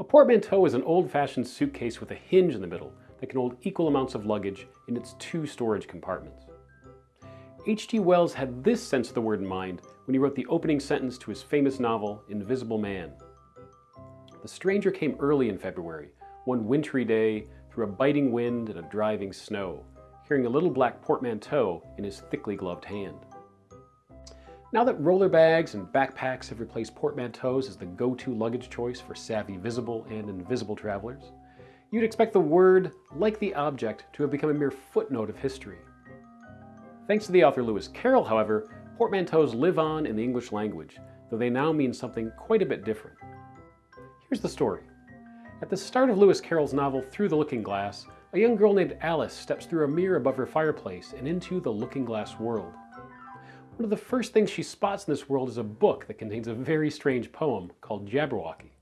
A portmanteau is an old-fashioned suitcase with a hinge in the middle that can hold equal amounts of luggage in its two storage compartments. H.G. Wells had this sense of the word in mind when he wrote the opening sentence to his famous novel, Invisible Man. The stranger came early in February, one wintry day, through a biting wind and a driving snow, carrying a little black portmanteau in his thickly gloved hand. Now that roller bags and backpacks have replaced portmanteaus as the go-to luggage choice for savvy visible and invisible travelers, you'd expect the word, like the object, to have become a mere footnote of history. Thanks to the author Lewis Carroll, however, portmanteaus live on in the English language, though they now mean something quite a bit different. Here's the story. At the start of Lewis Carroll's novel Through the Looking Glass, a young girl named Alice steps through a mirror above her fireplace and into the looking glass world. One of the first things she spots in this world is a book that contains a very strange poem called Jabberwocky.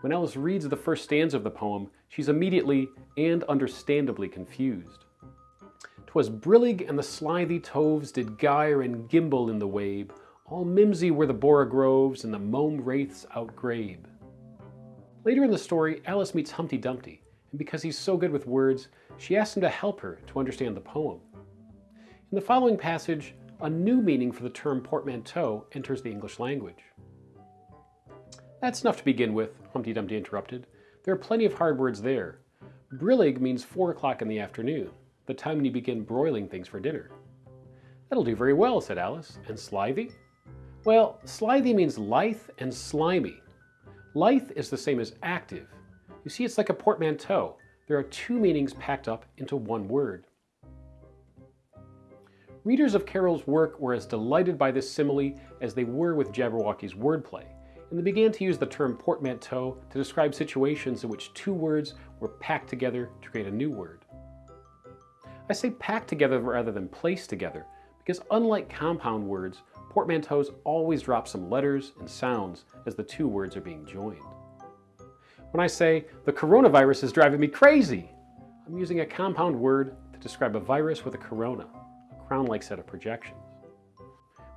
When Alice reads the first stanza of the poem, she's immediately and understandably confused. 'Twas brillig and the slithy toves did gyre and gimble in the wabe, all mimsy were the borogoves and the mome raths outgrabe. Later in the story, Alice meets Humpty Dumpty, and because he's so good with words, she asks him to help her to understand the poem. In the following passage, a new meaning for the term portmanteau enters the English language. That's enough to begin with, Humpty Dumpty interrupted. There are plenty of hard words there. Brillig means four o'clock in the afternoon the time when you begin broiling things for dinner. That'll do very well, said Alice. And slithy? Well, slithy means lithe and slimy. Lithe is the same as active. You see, it's like a portmanteau. There are two meanings packed up into one word. Readers of Carroll's work were as delighted by this simile as they were with Jabberwocky's wordplay, and they began to use the term portmanteau to describe situations in which two words were packed together to create a new word. I say packed together rather than placed together, because unlike compound words, portmanteaus always drop some letters and sounds as the two words are being joined. When I say, the coronavirus is driving me crazy, I'm using a compound word to describe a virus with a corona, crown-like set of projections.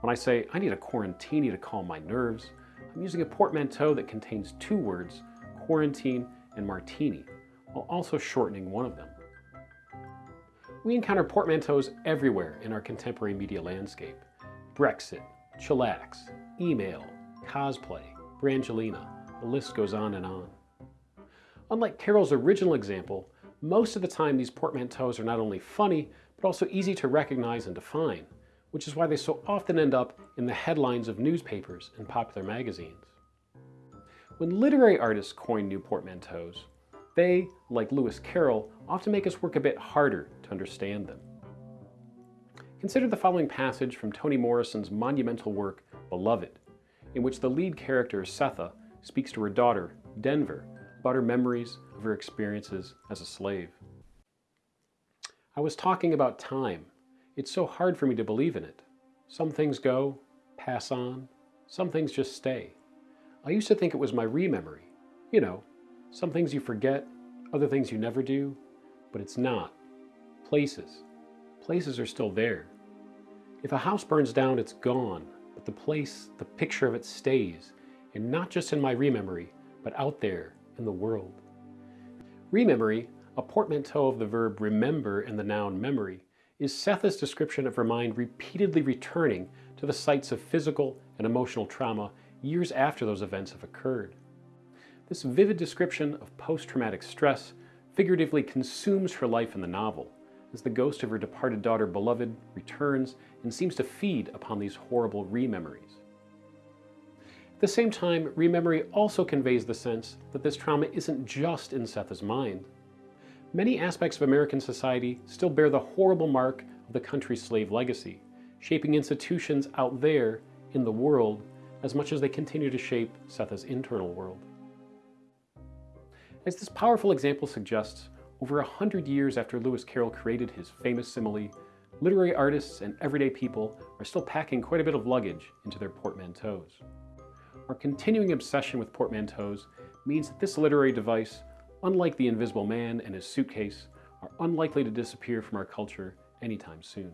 When I say, I need a quarantini to calm my nerves, I'm using a portmanteau that contains two words, quarantine and martini, while also shortening one of them. We encounter portmanteaus everywhere in our contemporary media landscape. Brexit, chillax, email, cosplay, Brangelina, the list goes on and on. Unlike Carroll's original example, most of the time these portmanteaus are not only funny, but also easy to recognize and define, which is why they so often end up in the headlines of newspapers and popular magazines. When literary artists coin new portmanteaus, they, like Lewis Carroll, often make us work a bit harder to understand them. Consider the following passage from Toni Morrison's monumental work, Beloved, in which the lead character, Sethe, speaks to her daughter, Denver, about her memories of her experiences as a slave. I was talking about time. It's so hard for me to believe in it. Some things go, pass on, some things just stay. I used to think it was my rememory. You know, some things you forget, other things you never do, but it's not. Places. Places are still there. If a house burns down, it's gone, but the place, the picture of it stays, and not just in my rememory, but out there in the world. Rememory, a portmanteau of the verb remember and the noun memory, is Sethe's description of her mind repeatedly returning to the sites of physical and emotional trauma years after those events have occurred. This vivid description of post-traumatic stress figuratively consumes her life in the novel, as the ghost of her departed daughter Beloved returns and seems to feed upon these horrible rememories. At the same time, rememory also conveys the sense that this trauma isn't just in Sethe's mind. Many aspects of American society still bear the horrible mark of the country's slave legacy, shaping institutions out there in the world as much as they continue to shape Sethe's internal world. As this powerful example suggests, over a hundred years after Lewis Carroll created his famous simile, literary artists and everyday people are still packing quite a bit of luggage into their portmanteaus. Our continuing obsession with portmanteaus means that this literary device, unlike the Invisible Man and his suitcase, are unlikely to disappear from our culture anytime soon.